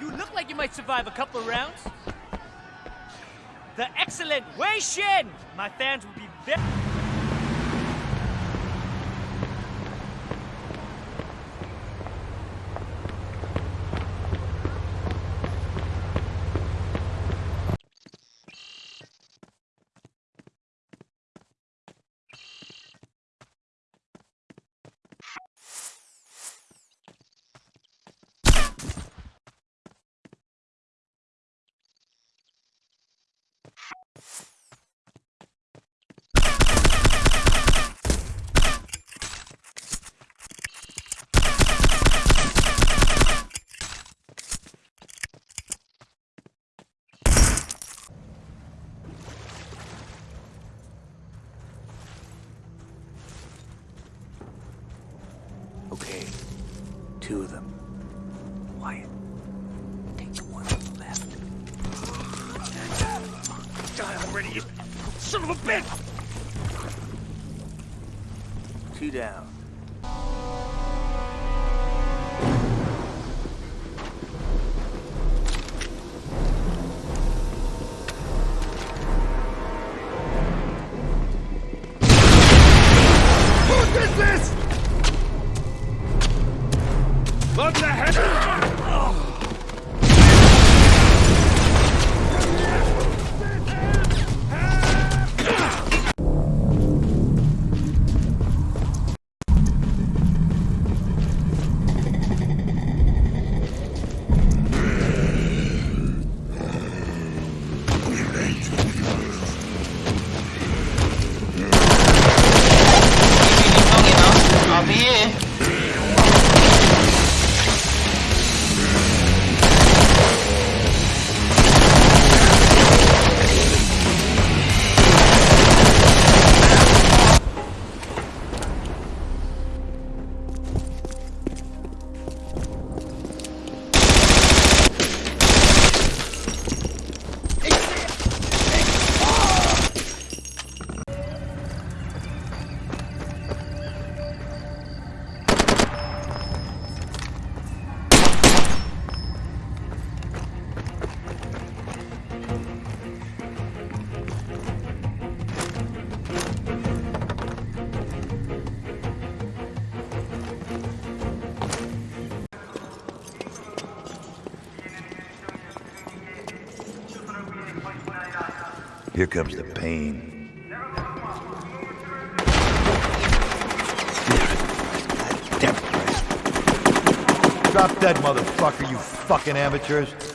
You look like you might survive a couple of rounds. The excellent Wei Shen! My fans will be very... two of them. Wyatt, take the one on the left. Die already, you son of a bitch! Two down. Here comes the pain. Drop dead, motherfucker, you fucking amateurs.